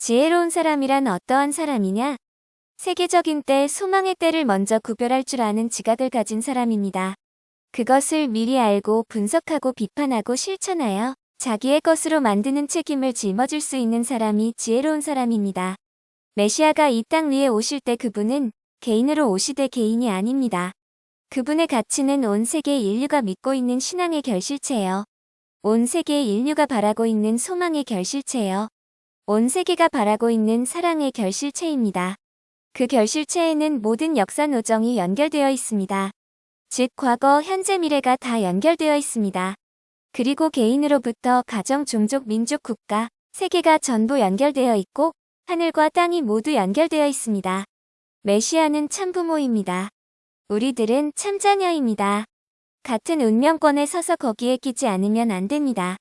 지혜로운 사람이란 어떠한 사람이냐? 세계적인 때, 소망의 때를 먼저 구별할 줄 아는 지각을 가진 사람입니다. 그것을 미리 알고 분석하고 비판하고 실천하여 자기의 것으로 만드는 책임을 짊어질 수 있는 사람이 지혜로운 사람입니다. 메시아가 이 땅 위에 오실 때 그분은 개인으로 오시되 개인이 아닙니다. 그분의 가치는 온 세계 인류가 믿고 있는 신앙의 결실체예요. 온 세계 인류가 바라고 있는 소망의 결실체예요. 온 세계가 바라고 있는 사랑의 결실체입니다. 그 결실체에는 모든 역사 노정이 연결되어 있습니다. 즉 과거, 현재, 미래가 다 연결되어 있습니다. 그리고 개인으로부터 가정, 종족, 민족, 국가, 세계가 전부 연결되어 있고 하늘과 땅이 모두 연결되어 있습니다. 메시아는 참부모입니다. 우리들은 참자녀입니다. 같은 운명권에 서서 거기에 끼지 않으면 안 됩니다.